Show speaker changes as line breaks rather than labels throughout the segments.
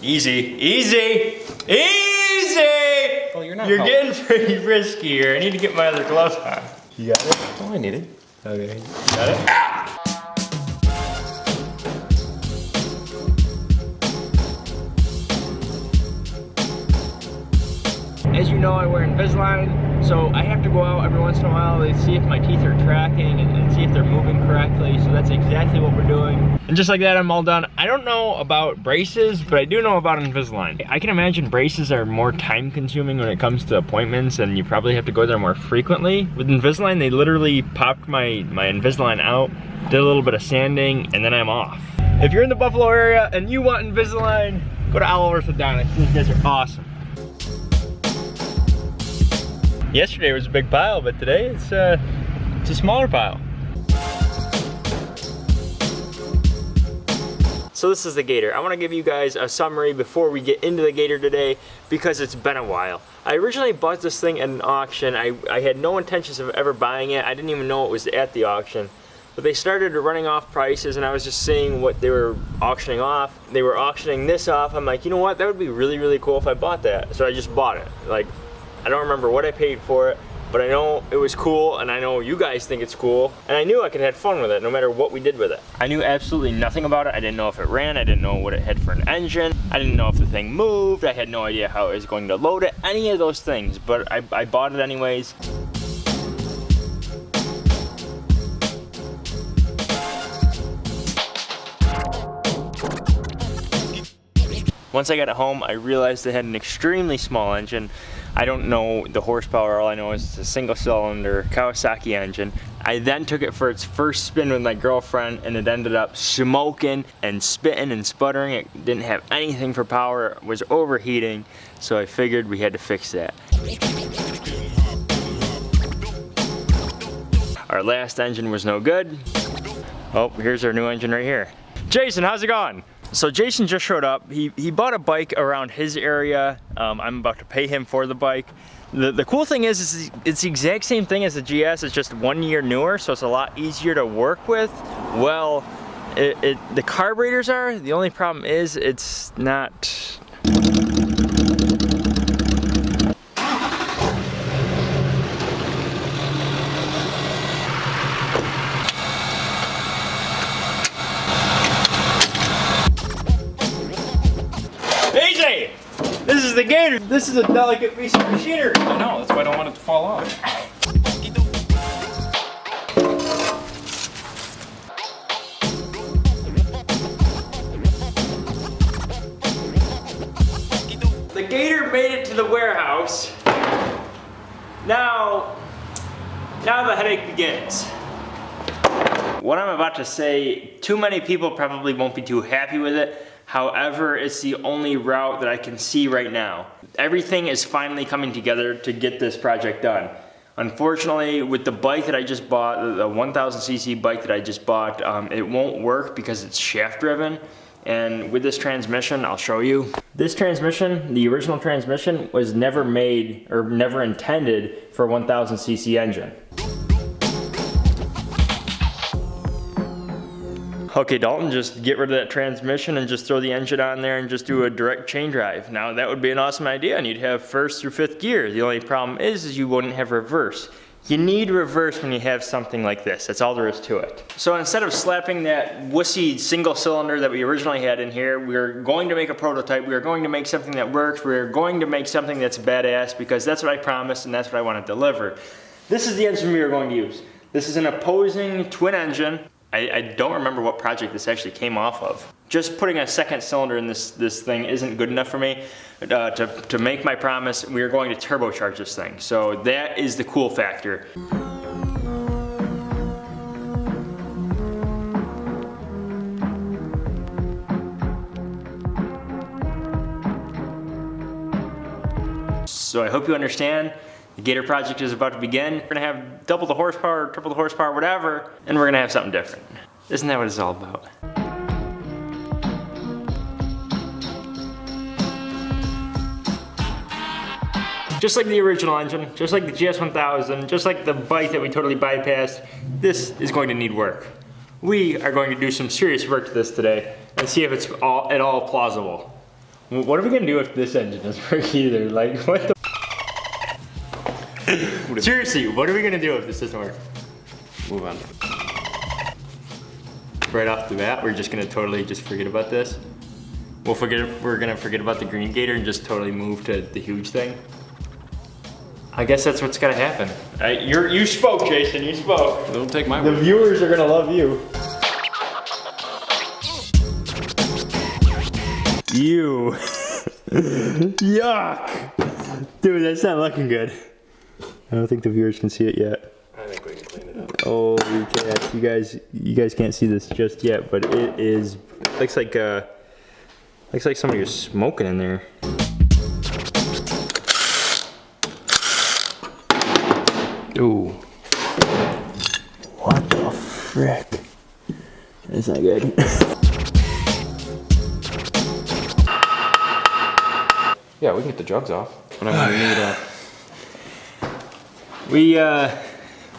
Easy, easy, easy!
Well, you're not
You're
helping.
getting pretty risky here. I need to get my other gloves on. You got it?
Oh, I need it.
Okay. Got it? As you know, I wear Invisalign, so I have to go out every once in a while to see if my teeth are tracking and, and see if they're moving correctly. So that's exactly what we're doing. And just like that, I'm all done. I don't know about braces, but I do know about Invisalign. I can imagine braces are more time consuming when it comes to appointments and you probably have to go there more frequently. With Invisalign, they literally popped my, my Invisalign out, did a little bit of sanding, and then I'm off. If you're in the Buffalo area and you want Invisalign, go to Oliver Orthodontics. These guys are awesome. Yesterday was a big pile, but today it's, uh, it's a smaller pile. So this is the Gator. I want to give you guys a summary before we get into the Gator today because it's been a while. I originally bought this thing at an auction. I, I had no intentions of ever buying it. I didn't even know it was at the auction. But they started running off prices and I was just seeing what they were auctioning off. They were auctioning this off. I'm like, you know what? That would be really, really cool if I bought that. So I just bought it. Like, I don't remember what I paid for it, but I know it was cool and I know you guys think it's cool. And I knew I could have fun with it no matter what we did with it. I knew absolutely nothing about it. I didn't know if it ran. I didn't know what it had for an engine. I didn't know if the thing moved. I had no idea how it was going to load it. Any of those things, but I, I bought it anyways. Once I got it home, I realized it had an extremely small engine. I don't know the horsepower, all I know is it's a single cylinder Kawasaki engine. I then took it for its first spin with my girlfriend and it ended up smoking and spitting and sputtering. It didn't have anything for power, it was overheating, so I figured we had to fix that. Our last engine was no good. Oh, here's our new engine right here. Jason, how's it going? So Jason just showed up. He, he bought a bike around his area. Um, I'm about to pay him for the bike. The, the cool thing is, is it's the exact same thing as the GS. It's just one year newer, so it's a lot easier to work with. Well, it, it, the carburetors are. The only problem is it's not is. This is a delicate piece of machinery.
I know, that's why I don't want it to fall off.
The gator made it to the warehouse. Now, now the headache begins. What I'm about to say, too many people probably won't be too happy with it. However, it's the only route that I can see right now. Everything is finally coming together to get this project done. Unfortunately, with the bike that I just bought, the 1000cc bike that I just bought, um, it won't work because it's shaft driven. And with this transmission, I'll show you. This transmission, the original transmission, was never made or never intended for a 1000cc engine. Okay, Dalton, just get rid of that transmission and just throw the engine on there and just do a direct chain drive. Now that would be an awesome idea and you'd have first through fifth gear. The only problem is, is you wouldn't have reverse. You need reverse when you have something like this. That's all there is to it. So instead of slapping that wussy single cylinder that we originally had in here, we're going to make a prototype. We're going to make something that works. We're going to make something that's badass because that's what I promised and that's what I want to deliver. This is the engine we are going to use. This is an opposing twin engine. I, I, don't remember what project this actually came off of. Just putting a second cylinder in this, this thing isn't good enough for me. Uh, to, to make my promise, we are going to turbocharge this thing. So that is the cool factor. So I hope you understand. The Gator project is about to begin. We're gonna have double the horsepower, triple the horsepower, whatever, and we're gonna have something different. Isn't that what it's all about? Just like the original engine, just like the GS1000, just like the bike that we totally bypassed, this is going to need work. We are going to do some serious work to this today and see if it's all, at all plausible. What are we gonna do if this engine doesn't work either? Like, what the? Seriously, what are we gonna do if this doesn't work?
Move on.
Right off the bat, we're just gonna totally just forget about this. We'll forget. We're gonna forget about the green gator and just totally move to the huge thing. I guess that's what's gotta happen. You're, you spoke, Jason. You spoke.
Don't take my
The
word.
viewers are gonna love you. You. Yuck. Dude, that's not looking good. I don't think the viewers can see it yet.
I think we can clean it up.
Holy cats, you guys, you guys can't see this just yet, but it is, looks like, uh, looks like somebody was smoking in there.
Ooh.
What the frick? That's not good.
Yeah, we can get the drugs off. But I'm gonna need a.
We, uh,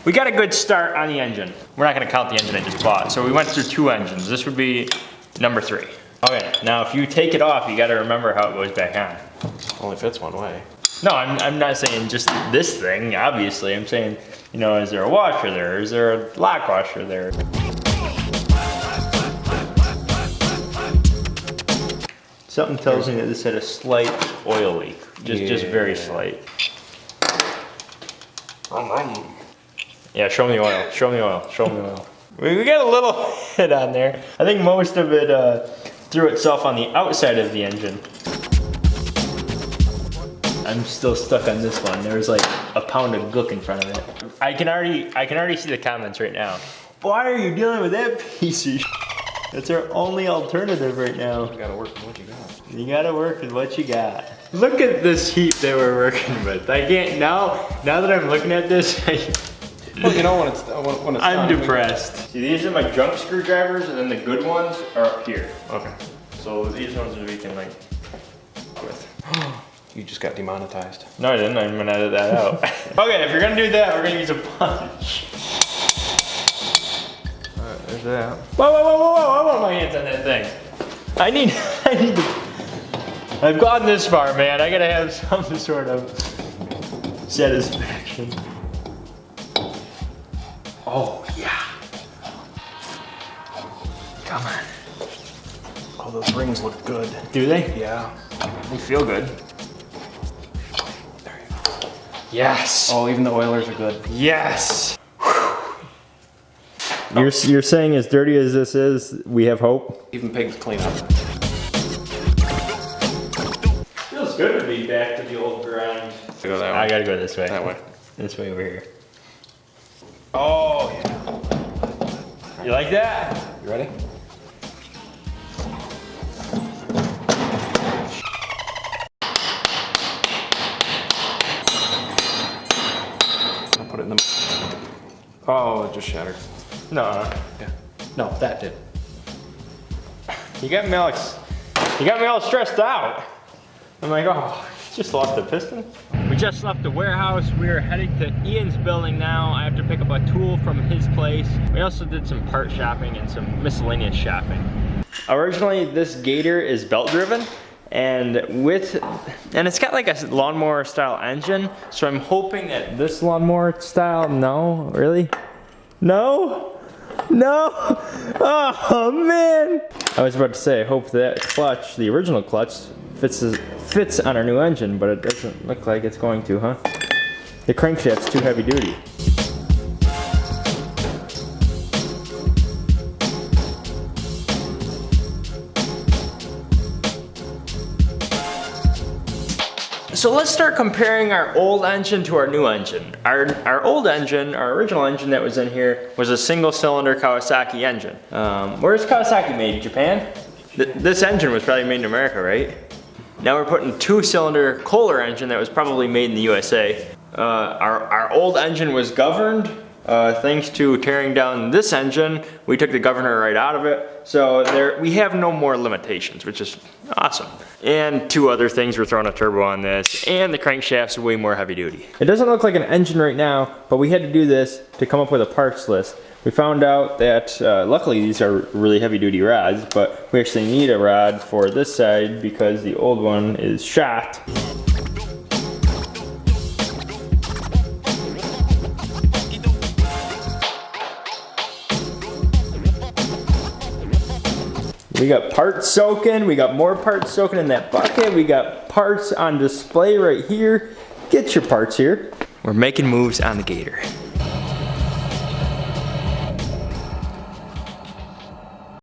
we got a good start on the engine. We're not gonna count the engine I just bought. So we went through two engines. This would be number three. Okay, now if you take it off, you gotta remember how it goes back on.
Only fits one way.
No, I'm, I'm not saying just this thing, obviously. I'm saying, you know, is there a washer there? Is there a lock washer there? Something tells me that this had a slight oil leak. Just, just very slight.
Um,
Yeah, show me the oil. Show me the oil. Show me the oil. We, we got a little hit on there. I think most of it uh, threw itself on the outside of the engine. I'm still stuck on this one. There's like a pound of gook in front of it. I can already, I can already see the comments right now. Why are you dealing with that piece of? That's our only alternative right now.
You gotta work with what you got.
You gotta work with what you got. Look at this heap that we're working with. I can't now. Now that I'm looking at this,
Well, you know when it's when, when it's
I'm
done, we-
depressed. See, these are my junk screwdrivers, and then the good ones are up here.
Okay.
So these ones we can like with.
You just got demonetized.
No, I didn't. I'm gonna edit that out. okay, if you're gonna do that, we're gonna use a punch.
Alright, there's that.
Whoa, whoa, whoa, whoa, whoa! I want my hands on that thing. I need, I need to. I've gone this far, man. I gotta have some sort of satisfaction. Oh yeah. Come on.
Oh, those rings look good.
Do they?
Yeah.
They feel good.
There you go.
Yes.
Oh, even the oilers are good.
Yes. You're, you're saying as dirty as this is, we have hope?
Even pigs clean up.
Good to be back to the old grind.
Go that way.
I gotta go this way.
That way.
This way over here.
Oh yeah.
You like that?
You ready? I'll put it in the. Oh, it just shattered.
No.
Yeah. No, that did.
You got me Alex. you got me all stressed out. I'm like, oh, just lost the piston. We just left the warehouse. We are heading to Ian's building now. I have to pick up a tool from his place. We also did some part shopping and some miscellaneous shopping. Originally, this Gator is belt driven and with, and it's got like a lawnmower style engine. So I'm hoping that this lawnmower style, no, really? No? No! Oh man! I was about to say, I hope that clutch, the original clutch, fits fits on our new engine, but it doesn't look like it's going to, huh? The crankshaft's too heavy duty. So let's start comparing our old engine to our new engine. Our, our old engine, our original engine that was in here, was a single cylinder Kawasaki engine. Um, where's Kawasaki made? Japan? Th this engine was probably made in America, right? Now we're putting two cylinder Kohler engine that was probably made in the USA. Uh, our, our old engine was governed. Uh, thanks to tearing down this engine, we took the governor right out of it. So there, we have no more limitations, which is awesome. And two other things, we're throwing a turbo on this, and the crankshaft's way more heavy duty. It doesn't look like an engine right now, but we had to do this to come up with a parts list. we found out that uh, luckily these are really heavy duty rods, but we actually need a rod for this side because the old one is shot. We got parts soaking, we got more parts soaking in that bucket, we got parts on display right here. Get your parts here. We're making moves on the gator.